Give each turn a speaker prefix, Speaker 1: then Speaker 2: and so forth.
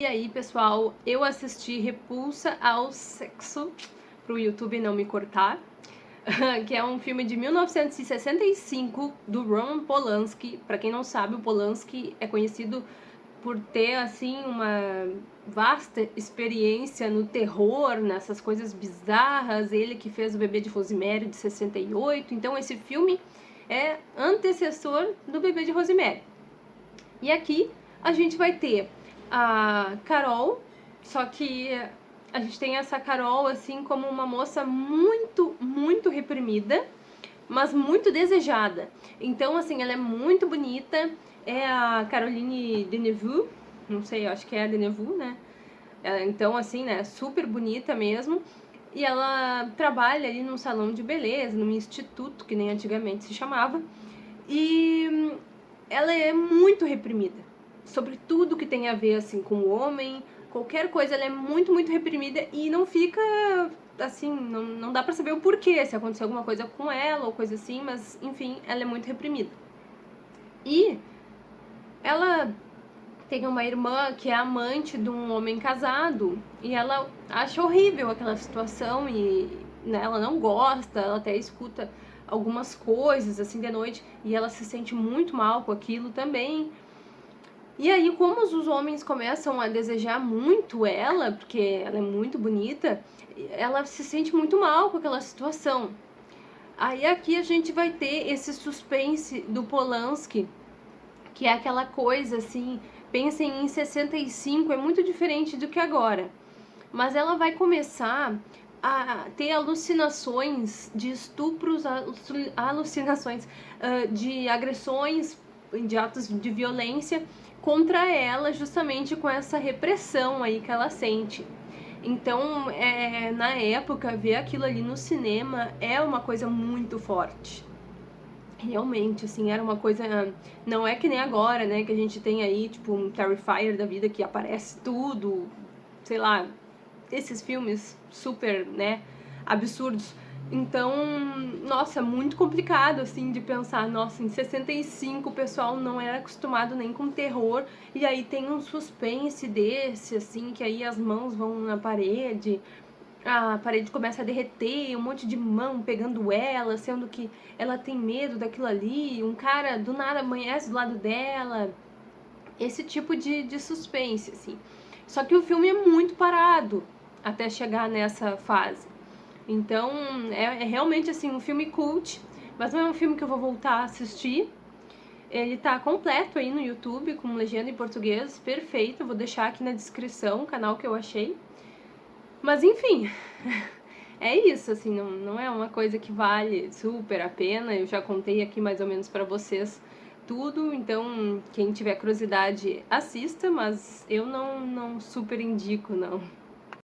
Speaker 1: E aí, pessoal, eu assisti Repulsa ao Sexo, pro YouTube não me cortar, que é um filme de 1965 do Roman Polanski. Para quem não sabe, o Polanski é conhecido por ter assim uma vasta experiência no terror, nessas coisas bizarras. Ele que fez o Bebê de Rosemary de 68. Então esse filme é antecessor do Bebê de Rosemary. E aqui a gente vai ter a Carol, só que a gente tem essa Carol assim como uma moça muito, muito reprimida, mas muito desejada. Então, assim, ela é muito bonita, é a Caroline Deneuve, não sei, acho que é a Deneuve, né? É, então, assim, né, super bonita mesmo. E ela trabalha ali num salão de beleza, num instituto, que nem antigamente se chamava. E hum, ela é muito reprimida sobre tudo que tem a ver assim com o homem, qualquer coisa, ela é muito, muito reprimida e não fica assim, não, não dá pra saber o porquê, se aconteceu alguma coisa com ela ou coisa assim, mas enfim, ela é muito reprimida. E ela tem uma irmã que é amante de um homem casado e ela acha horrível aquela situação e né, ela não gosta, ela até escuta algumas coisas assim de noite e ela se sente muito mal com aquilo também. E aí, como os homens começam a desejar muito ela, porque ela é muito bonita, ela se sente muito mal com aquela situação. Aí aqui a gente vai ter esse suspense do Polanski, que é aquela coisa assim, pensem em 65, é muito diferente do que agora. Mas ela vai começar a ter alucinações de estupros, alucinações de agressões, de atos de violência contra ela justamente com essa repressão aí que ela sente. Então, é, na época, ver aquilo ali no cinema é uma coisa muito forte. Realmente, assim, era uma coisa... Não é que nem agora, né, que a gente tem aí, tipo, um Terrifier da vida que aparece tudo, sei lá, esses filmes super, né, absurdos. Então, nossa, muito complicado, assim, de pensar, nossa, em 65 o pessoal não era acostumado nem com terror, e aí tem um suspense desse, assim, que aí as mãos vão na parede, a parede começa a derreter, um monte de mão pegando ela, sendo que ela tem medo daquilo ali, um cara do nada amanhece do lado dela, esse tipo de, de suspense, assim. Só que o filme é muito parado até chegar nessa fase. Então, é, é, realmente, assim, um filme cult, mas não é um filme que eu vou voltar a assistir. Ele tá completo aí no YouTube, com legenda em português, perfeito, eu vou deixar aqui na descrição o canal que eu achei. Mas, enfim, é isso, assim, não, não é uma coisa que vale super a pena, eu já contei aqui mais ou menos pra vocês tudo, então quem tiver curiosidade assista, mas eu não, não super indico, não.